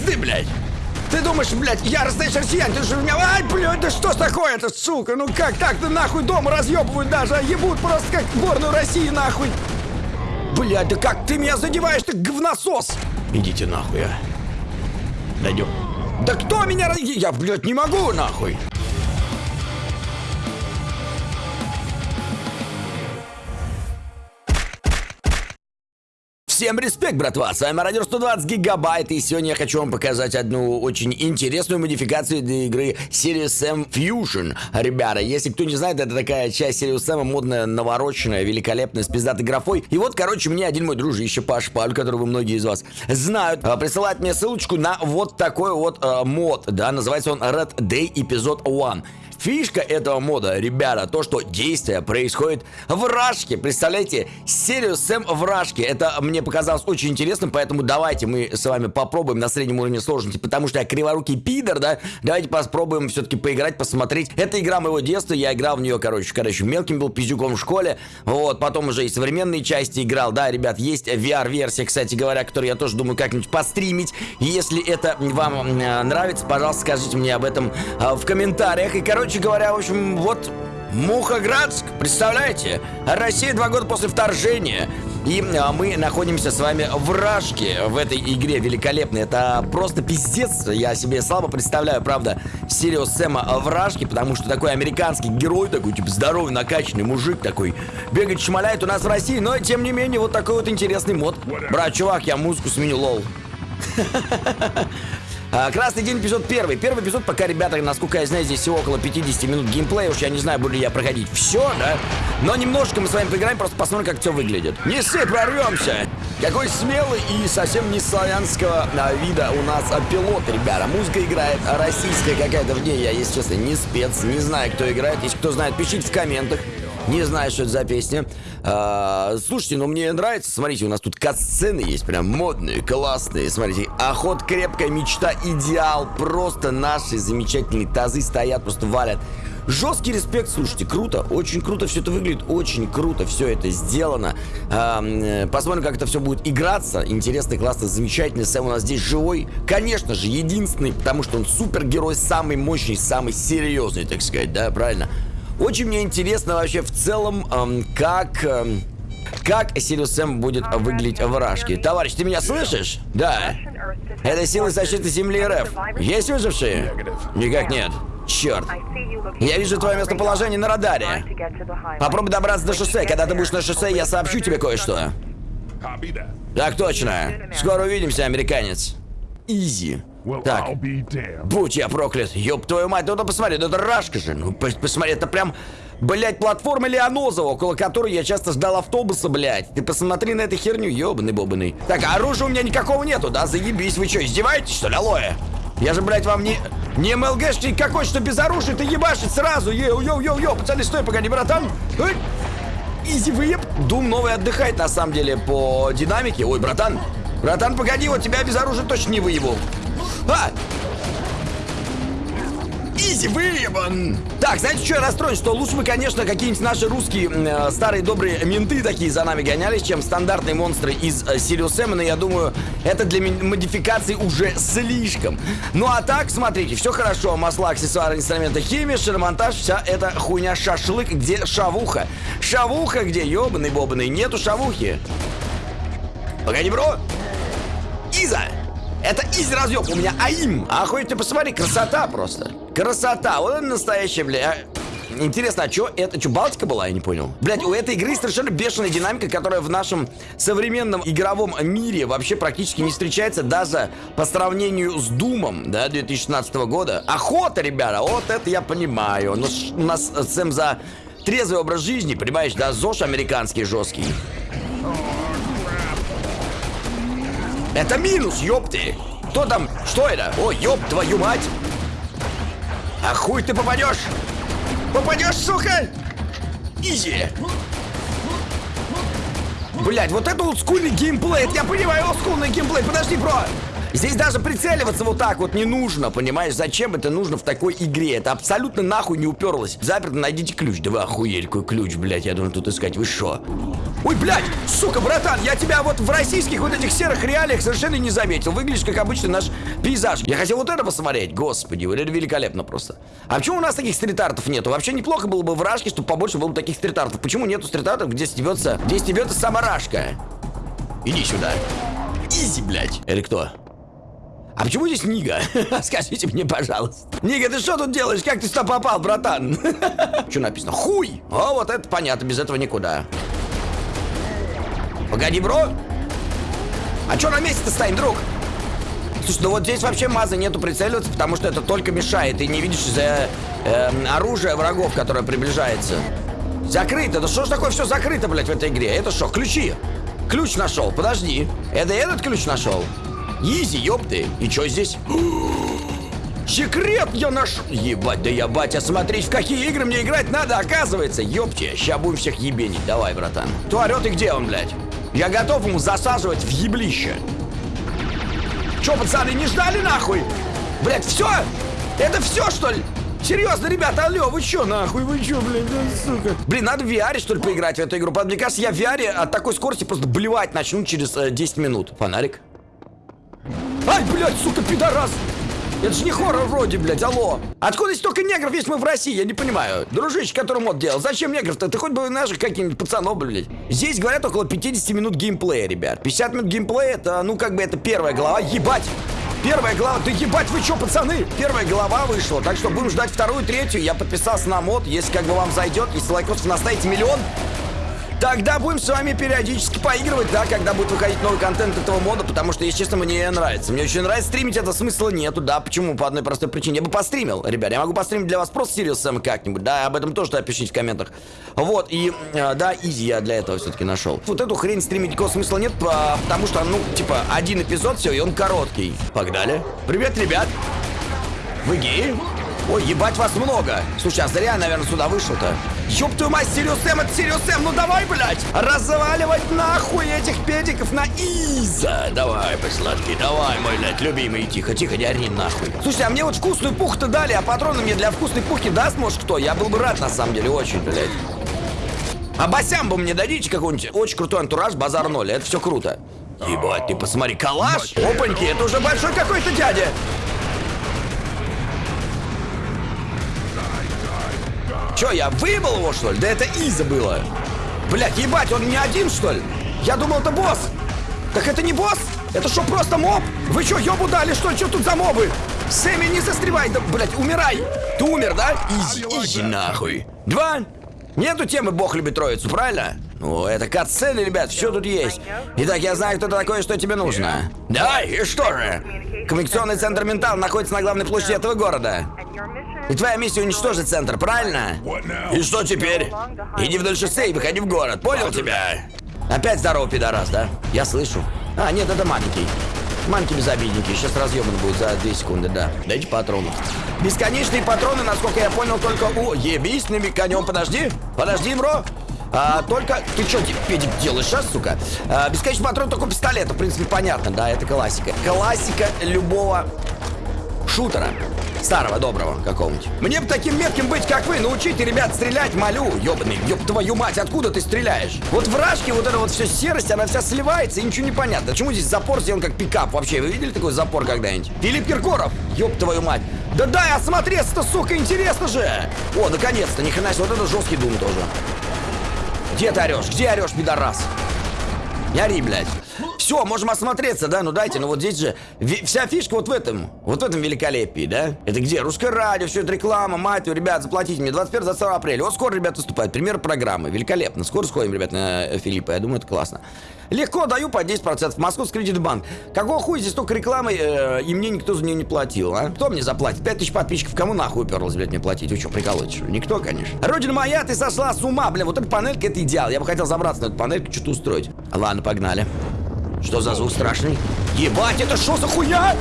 пизды, блядь! Ты думаешь, блядь, яростный россиян, ты же меня... Ай, блядь, да что ж такое-то, сука? Ну как так-то нахуй дома разъебывают даже, а ебут просто как сборную России нахуй. Блядь, да как ты меня задеваешь, ты говносос! Идите нахуй, а. Дойдем. Да кто меня... Я, блядь, не могу нахуй. Всем респект, братва! С вами Радио 120 Гигабайт, и сегодня я хочу вам показать одну очень интересную модификацию для игры Serious M Fusion. Ребята, если кто не знает, это такая часть Serious M, модная, навороченная, великолепная, с пиздатой графой. И вот, короче, мне один мой дружище Паш Паль, которого многие из вас знают, а, присылает мне ссылочку на вот такой вот а, мод, да, называется он Red Day Episode 1. Фишка этого мода, ребята, то, что действие происходит в Рашке. Представляете, серию Сэм в Рашке. Это мне показалось очень интересным, поэтому давайте мы с вами попробуем на среднем уровне сложности, потому что я криворукий пидор, да? Давайте попробуем все-таки поиграть, посмотреть. Это игра моего детства, я играл в нее, короче, еще мелким был пиздюком в школе. Вот, потом уже и современные части играл. Да, ребят, есть VR-версия, кстати говоря, которую я тоже думаю как-нибудь постримить. Если это вам э, нравится, пожалуйста, скажите мне об этом э, в комментариях. И, короче говоря, в общем, вот Мухоградск, представляете? Россия два года после вторжения. И а, мы находимся с вами в Рашке в этой игре великолепной. Это просто пиздец. Я себе слабо представляю, правда, Сириус Сэма в Рашке, потому что такой американский герой, такой, типа, здоровый, накачанный мужик такой, бегает, шмаляет у нас в России, но, тем не менее, вот такой вот интересный мод. Брат, чувак, я музыку сменю, лол. А, Красный день, эпизод первый. Первый эпизод, пока, ребята, насколько я знаю, здесь всего около 50 минут геймплея. Уж я не знаю, буду ли я проходить все, да? Но немножко мы с вами поиграем, просто посмотрим, как все выглядит. Не ссы, прорвемся! Какой смелый и совсем не славянского а, вида у нас а, пилот, ребята. Музыка играет российская какая-то в ней. Я, если честно, не спец, не знаю, кто играет. Если кто знает, пишите в комментах. Не знаю, что это за песня. А, слушайте, ну мне нравится. Смотрите, у нас тут кат-сцены есть, прям модные, классные. Смотрите, охот, крепкая мечта, идеал. Просто наши замечательные тазы стоят, просто валят. Жесткий респект, слушайте, круто, очень круто все это выглядит, очень круто все это сделано. А, м, посмотрим, как это все будет играться. Интересный, классный, замечательный. Сэм у нас здесь живой. Конечно же, единственный, потому что он супергерой, самый мощный, самый серьезный, так сказать, да, правильно? Очень мне интересно вообще в целом, эм, как... эм, как Сириус Сэм будет выглядеть в Рашке. Товарищ, ты меня слышишь? Да. Это силы защиты Земли РФ. Есть выжившие? Никак нет. Черт. Я вижу твое местоположение на радаре. Попробуй добраться до шоссе. Когда ты будешь на шоссе, я сообщу тебе кое-что. Так точно. Скоро увидимся, американец. Изи. Так. Будь я проклят, ёб твою мать, ну да посмотри, ну это рашка же, ну пос- посмотри, это прям, блядь, платформа Леонозова, около которой я часто ждал автобуса, блядь. Ты посмотри на эту херню, ёбаный бобаный. Так, а оружия у меня никакого нету, да, заебись, вы что, издеваетесь, что ли, алоэ? Я же, блядь, вам не... Не MLG шник какой, что без оружия ты ебашить сразу, yo-yo-yo-yo, пацаны, стой, погоди, братан. Эй! Easy выеб. Doom новый отдыхает, на самом деле, по динамике. Ой, братан, братан, погоди, вот тебя без оружия точно не выебу. А! Easy выебан! Так, знаете, что я расстроен? Что лучше бы, конечно, какие-нибудь наши русские э, старые добрые менты такие за нами гонялись, чем стандартные монстры из э, Serious но я думаю, это для модификации уже слишком. Ну а так, смотрите, все хорошо. Масла, аксессуары, инструменты, химия, шиномонтаж, вся эта хуйня шашлык, где шавуха? Шавуха где? Ёбаный бобаный, нету шавухи. Погоди, бро! Иза! Это изи разъеб, у меня АИМ. Охуеть, ты посмотри, красота просто. Красота, вот это настоящая, бля. а, Интересно, а что это? Что, Балтика была? Я не понял. Блять, у этой игры совершенно бешеная динамика, которая в нашем современном игровом мире вообще практически не встречается даже по сравнению с Думом, да, 2016 года. Охота, ребята, вот это я понимаю. Но ж- у нас э, Сэм за трезвый образ жизни, понимаешь, да, ЗОЖ американский жесткий. Это минус, ёпты! Кто там? Что это? О, ёб твою мать! А хуй ты попадешь? Попадешь, сука! Изи! Блять, вот это олдскульный геймплей, это я понимаю, олдскульный геймплей, подожди, бро! Здесь даже прицеливаться вот так вот не нужно, понимаешь? Зачем это нужно в такой игре? Это абсолютно нахуй не уперлось. Заперто, найдите ключ. Да вы охуели, какой ключ, блядь, я должен тут искать. Вы шо? Ой, блядь, сука, братан, я тебя вот в российских вот этих серых реалиях совершенно не заметил. Выглядишь как обычный наш пейзаж. Я хотел вот это посмотреть. Господи, это великолепно просто. А почему у нас таких стрит-артов нету? Вообще неплохо было бы в Рашке, чтобы побольше было бы таких стрит-артов. Почему нету стрит-артов, где стебется, где стебется сама Рашка? Иди сюда. Изи, блядь. Или кто? А почему здесь Нига? Скажите мне, пожалуйста. Нига, ты что тут делаешь? Как ты сюда попал, братан? Что написано? Хуй! О, вот это понятно, без этого никуда. Погоди, бро. А что на месте-то стоим, друг? Слушай, ну вот здесь вообще мазы нету прицеливаться, потому что это только мешает. Ты не видишь из-за э, оружия врагов, которое приближается. Закрыто. Да что ж такое все закрыто, блядь, в этой игре? Это что, ключи? Ключ нашел, подожди. Это этот ключ нашел? Изи, ёпты. И что здесь? Секрет я нашел. Ебать, да я, батя, смотри, в какие игры мне играть надо, оказывается. Ёпте, ща будем всех ебенить. Давай, братан. Кто орёт и где он, блядь? Я готов ему засаживать в еблище. Чё, пацаны, не ждали нахуй? Блядь, все? Это все, что ли? Серьезно, ребята, алло, вы чё, нахуй, вы чё, блядь, сука? Блин, надо в VR, что ли, поиграть в эту игру. Мне кажется, я в VR от такой скорости просто блевать начну через э, 10 минут. Фонарик. Ай, блядь, сука, пидорас! Это же не хоррор вроде, блядь, алло. Откуда столько негров, если мы в России? Я не понимаю. Дружище, который мод делал. Зачем негров-то? Ты хоть бы наших каких-нибудь пацанов, блядь. Здесь, говорят, около 50 минут геймплея, ребят. 50 минут геймплея, это, ну, как бы, это первая глава. Ебать! Первая глава, да ебать, вы чё, пацаны? Первая глава вышла, так что будем ждать вторую, третью. Я подписался на мод, если как бы вам зайдет, если лайкосов наставите миллион, Тогда будем с вами периодически поигрывать, да, когда будет выходить новый контент этого мода, потому что, если честно, мне нравится. Мне очень нравится стримить, это смысла нету, да, почему? По одной простой причине. Я бы постримил, ребят, я могу постримить для вас просто Сириус Сэм как-нибудь, да, об этом тоже напишите в комментах. Вот, и, э, да, изи я для этого все-таки нашел. Вот эту хрень стримить никакого смысла нет, потому что, ну, типа, один эпизод, все, и он короткий. Погнали. Привет, ребят. Вы геи? Ой, ебать вас много. Слушай, а зря, наверное, сюда вышел-то. Ёб твою мать, Serious Sam, это Serious Sam, ну давай, блядь! Разваливать нахуй этих педиков на easy! Давай, посладкий, давай, мой, блядь, любимый, тихо, тихо, не ори нахуй. Слушай, а мне вот вкусную пуху-то дали, а патроны мне для вкусной пухи даст, может, кто? Я был бы рад, на самом деле, очень, блядь. А басям бы мне дадите какой-нибудь очень крутой антураж, базар ноль, это все круто. Ебать, ты посмотри, калаш! Опаньки, это уже большой какой-то дядя! Че, я выебал его, что ли? Да это Иза было. Блять, ебать, он не один, что ли? Я думал, это босс. Так это не босс? Это что, просто моб? Вы что, ебу дали, что ли? Что тут за мобы? Сэмми, не застревай, да, блять, умирай. Ты умер, да? Изи, изи нахуй. Два. Нету темы «Бог любит троицу», правильно? Ну, это катсцены, ребят, все тут есть. Итак, я знаю, кто такой, что тебе нужно. Да, и что же? Коммуникационный центр «Ментал» находится на главной площади этого города. И твоя миссия уничтожить центр, правильно? И что теперь? Иди вдоль шоссе и выходи в город, понял тебя? Опять здорово, пидорас, да? Я слышу. А, нет, это маленький. Манки безобидненький, сейчас разъебан будет за 2 секунды, да. Дайте патронов. Бесконечные патроны, насколько я понял, только у... Ебись конем, подожди. Подожди, бро. А, только... Ты что, педик, делаешь сейчас, сука? А, бесконечный патрон только пистолета, в принципе, понятно, да, это классика. Классика любого шутера. Старого, доброго какого-нибудь. Мне бы таким метким быть, как вы. Научите ребят стрелять, молю. Ёбаный, ёб твою мать, откуда ты стреляешь? Вот в рашке вот эта вот все серость, она вся сливается и ничего не понятно. Почему здесь запор сделан как пикап? Вообще, вы видели такой запор когда-нибудь? Филипп Киркоров, ёб твою мать. Да дай осмотреться-то, сука, интересно же. О, наконец-то, ни хрена себе, вот это жесткий дум тоже. Где ты орешь? Где орешь, пидорас? Не ори, блядь. Все, можем осмотреться, да? Ну дайте, ну вот здесь же вся фишка вот в этом, вот в этом великолепии, да? Это где? Русское радио, все это реклама, мать твою, ребят, заплатите мне 21-22 апреля. Вот скоро, ребят, выступают. Пример программы. Великолепно. Скоро сходим, ребят, на Филиппа. Я думаю, это классно. Легко даю по 10%. Московский кредитбанк. Какого хуя здесь столько рекламы, э, и мне никто за нее не платил, а? Кто мне заплатит? 5000 подписчиков. Кому нахуй уперлось, блядь, мне платить? Вы что, что Никто, конечно. Родина моя, ты сошла с ума, бля. Вот эта панелька, это идеал. Я бы хотел забраться на эту панельку, что-то устроить. Ладно, погнали. Что за звук страшный? Ебать, это что за хуя?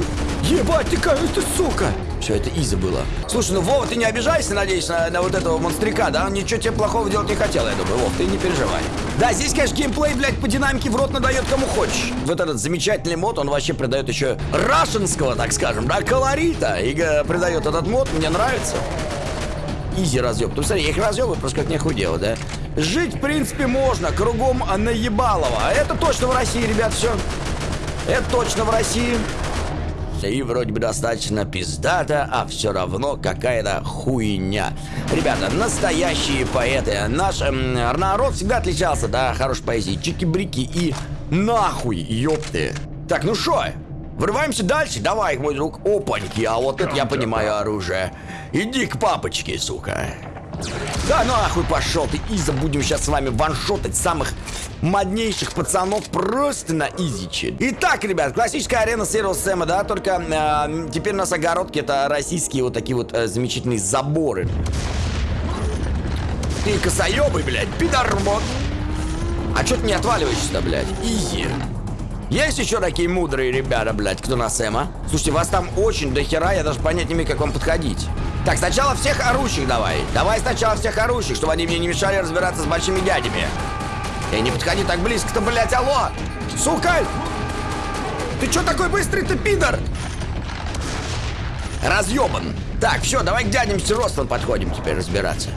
Ебать, ты какая ты, сука! Все, это Иза было. Слушай, ну Вова, ты не обижайся, надеюсь, на, на вот этого монстрика, да? Он ничего тебе плохого делать не хотел, я думаю. Вов, ты не переживай. Да, здесь, конечно, геймплей, блядь, по динамике в рот надает кому хочешь. Вот этот замечательный мод, он вообще придает еще рашенского, так скажем, да, колорита. И э, придает этот мод, мне нравится. Изи разъеб. Ну, смотри, я их разъебаю просто как нехуй делать, да? Жить, в принципе, можно, кругом наебалово. А Это точно в России, ребят, все. Это точно в России. И вроде бы достаточно пиздата, а все равно какая-то хуйня. Ребята, настоящие поэты. Наш эм, народ всегда отличался, да, хорошей поэзией. Чики-брики и нахуй, ёпты. Так, ну шо? Врываемся дальше? Давай, мой друг. Опаньки, а вот это я понимаю оружие. Иди к папочке, сука. Да нахуй пошел ты, Иза, будем сейчас с вами ваншотать самых моднейших пацанов просто на изиче. Итак, ребят, классическая арена Serial Сэма, да, только э, теперь у нас огородки, это российские вот такие вот э, замечательные заборы. Ты косоебый, блядь, пидорбот. А чё ты не отваливаешься-то, блядь? Изи. Есть еще такие мудрые ребята, блядь, кто на Сэма? Слушайте, вас там очень дохера, я даже понять не имею, как вам подходить. Так, сначала всех орущих давай. Давай сначала всех орущих, чтобы они мне не мешали разбираться с большими дядями. Эй, не подходи так близко-то, блядь, алло! Сука! Ты чё такой быстрый, ты пидор? Разъебан. Так, все, давай к дядям с ростом подходим теперь разбираться.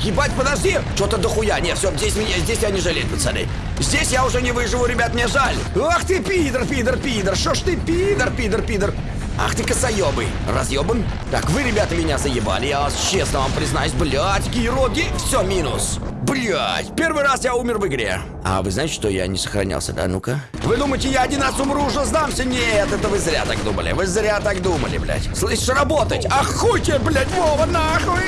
Ебать, подожди! Что-то дохуя. Не, все, здесь меня, здесь я не жалею, пацаны. Здесь я уже не выживу, ребят, мне жаль. Ах ты, пидор, пидор, пидор. Шо ж ты, пидор, пидор, пидор. Ах ты косоебый. Разъебан? Так, вы, ребята, меня заебали. Я вас честно вам признаюсь, блядь, героги, все минус. Блять, первый раз я умер в игре. А вы знаете, что я не сохранялся, да? Ну-ка. Вы думаете, я один раз умру, уже сдамся? Нет, это вы зря так думали. Вы зря так думали, блядь. Слышишь, работать. Охуй тебе, блядь, Вова, нахуй.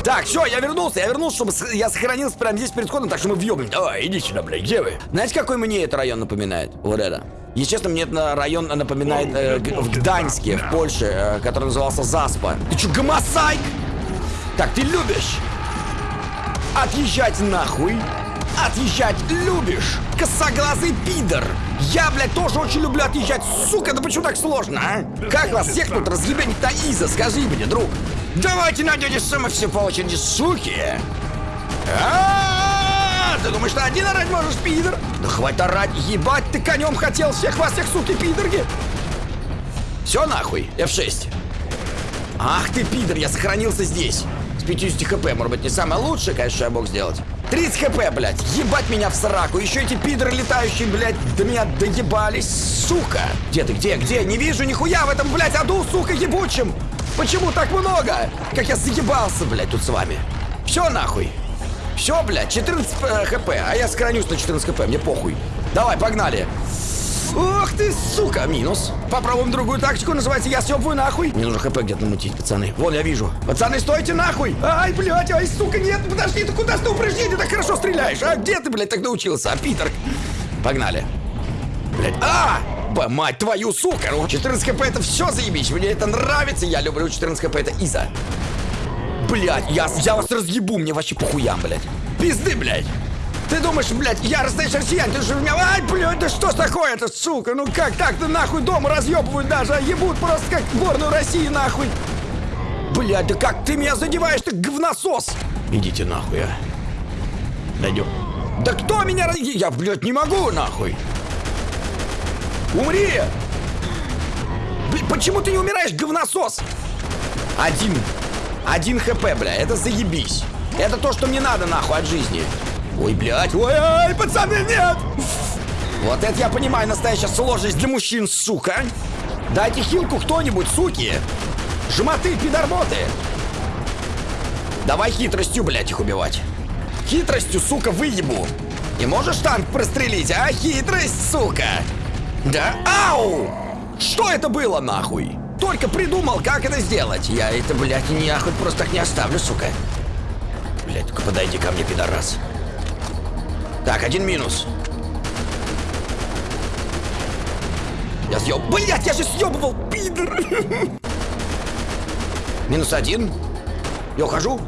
Так, все, я вернулся. Я вернулся, чтобы я сохранился прямо здесь перед входом, так что мы въебнем. Давай, иди сюда, блядь, где вы? Знаете, какой мне этот район напоминает? Вот это. Если честно, мне этот район напоминает э, в Гданьске, в Польше, э, который назывался Заспа. Ты что, гомосайк? Так, ты любишь? Отъезжать нахуй. Отъезжать любишь, косоглазый пидор. Я, блядь, тоже очень люблю отъезжать. Сука, да почему так сложно, а? Как вас всех тут разъебенить-то, Иза? Скажи мне, друг. Давайте на дядю Сэма все по очереди, суки. А, ты думаешь, ты один орать можешь, пидор? Да хватит орать, ебать, ты конем хотел всех вас, всех, суки, пидорги. Все нахуй, F6. Ах ты, пидор, я сохранился здесь. С 50 хп, может быть, не самое лучшее, конечно, что я мог сделать. 30 хп, блядь, ебать меня в сраку. Еще эти пидоры летающие, блядь, до меня доебались, сука. Где ты, где, где? Не вижу нихуя в этом, блядь, аду, сука, ебучим. Почему так много? Как я заебался, блядь, тут с вами. Все нахуй. Все, блядь, 14 э, хп, а я сохранюсь на 14 хп, мне похуй. Давай, погнали. Ох ты, сука, минус. Попробуем другую тактику, называется «Я съебываю нахуй». Мне нужно хп где-то намутить, пацаны. Вон, я вижу. Пацаны, стойте нахуй. Ай, блядь, ай, сука, нет, подожди, ты куда ты упреждение так хорошо стреляешь? А где ты, блядь, так научился, а, Питер? Погнали. Блядь, а! Б, мать твою, сука! 14 хп это все заебись, мне это нравится, я люблю 14 хп, это Иза. Блядь, я, я вас разъебу, мне вообще похуям, блядь. Пизды, блядь. Ты думаешь, блядь, я россиян, ты же меня... Ай, блядь, да что такое-то, сука? Ну как так-то нахуй дома разъебывают даже, а ебут просто как сборную России нахуй. Блядь, да как ты меня задеваешь, ты говносос? Идите нахуй, а. Дойдем. Да кто меня раз... Я, блядь, не могу, нахуй. Умри! Блядь, почему ты не умираешь, говносос? Один. Один хп, бля, это заебись. Это то, что мне надо, нахуй, от жизни. Ой, блядь, ой, ой, пацаны, нет! Вот это я понимаю, настоящая сложность для мужчин, сука. Дайте хилку кто-нибудь, суки. Жмоты, пидорботы. Давай хитростью, блядь, их убивать. Хитростью, сука, выебу. Не можешь танк прострелить, а? Хитрость, сука. Да? Ау! Что это было, нахуй? Только придумал, как это сделать. Я это, блядь, нахуй просто так не оставлю, сука. Блядь, только подойди ко мне, пидорас. Так, один минус. Я съеб... Блять, я же съебывал, пидор! Минус один. Я ухожу.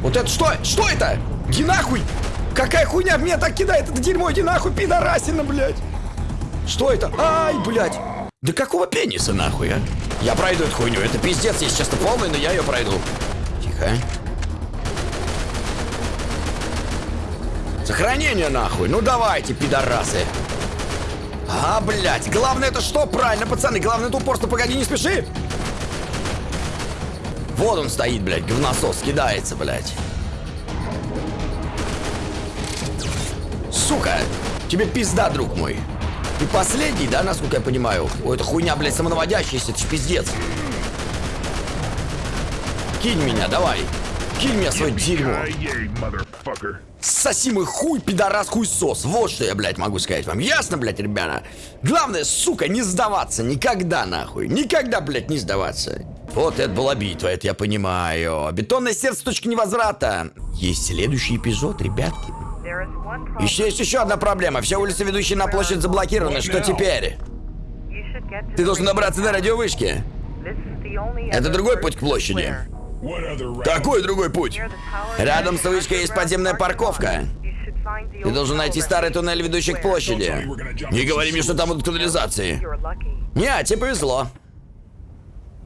Вот это что? Что это? Иди нахуй! Какая хуйня в меня так кидает? Это дерьмо, иди нахуй, пидорасина, блядь! Что это? Ай, блядь! Да какого пениса нахуй, а? Я пройду эту хуйню. Это пиздец, если честно, полный, но я ее пройду. Тихо. Сохранение нахуй. Ну давайте, пидорасы. А, блядь. Главное это что? Правильно, пацаны. Главное это упорство. Погоди, не спеши. Вот он стоит, блядь. Говносос кидается, блядь. Сука. Тебе пизда, друг мой. Ты последний, да, насколько я понимаю? Ой, это хуйня, блядь, самонаводящаяся. Это ж пиздец. Кинь меня, давай. Кинь меня свое дерьмо. Соси мой хуй, пидорас, хуй сос. Вот что я, блядь, могу сказать вам. Ясно, блядь, ребята? Главное, сука, не сдаваться. Никогда, нахуй. Никогда, блядь, не сдаваться. Вот это была битва, это я понимаю. Бетонное сердце точки невозврата. Есть следующий эпизод, ребятки. Еще есть еще одна проблема. Все улицы, ведущие на площадь, заблокированы. Что теперь? Ты должен добраться до радиовышки. Это другой путь к площади. Какой другой путь? Рядом с вышкой есть подземная парковка. Ты должен найти старый туннель, ведущий к площади. Не говори мне, что там будут канализации. Не, тебе повезло.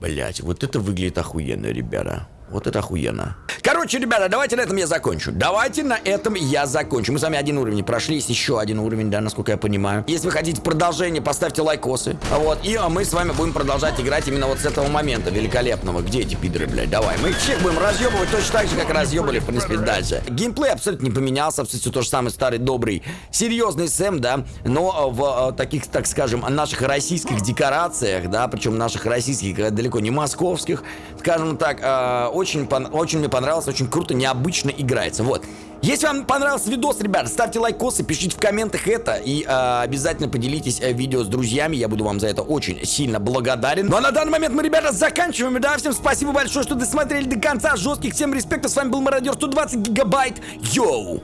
Блять, вот это выглядит охуенно, ребята. Вот это охуенно. Короче, ребята, давайте на этом я закончу. Давайте на этом я закончу. Мы с вами один уровень прошли, есть еще один уровень, да, насколько я понимаю. Если вы хотите продолжение, поставьте лайкосы. Вот, и а мы с вами будем продолжать играть именно вот с этого момента великолепного. Где эти пидоры, блядь? Давай. Мы их всех будем разъебывать точно так же, как разъебали, в принципе, дальше. Геймплей абсолютно не поменялся, абсолютно то же самый старый, добрый, серьезный Сэм, да, но в э, таких, так скажем, наших российских декорациях, да, причем наших российских, далеко не московских, скажем так, очень, очень мне понравилось, очень круто, необычно играется. Вот. Если вам понравился видос, ребят, ставьте лайкосы, пишите в комментах это и э, обязательно поделитесь э, видео с друзьями, я буду вам за это очень сильно благодарен. Ну а на данный момент мы, ребята, заканчиваем, да, всем спасибо большое, что досмотрели до конца, жестких всем респектов, с вами был Мародер 120 гигабайт, йоу!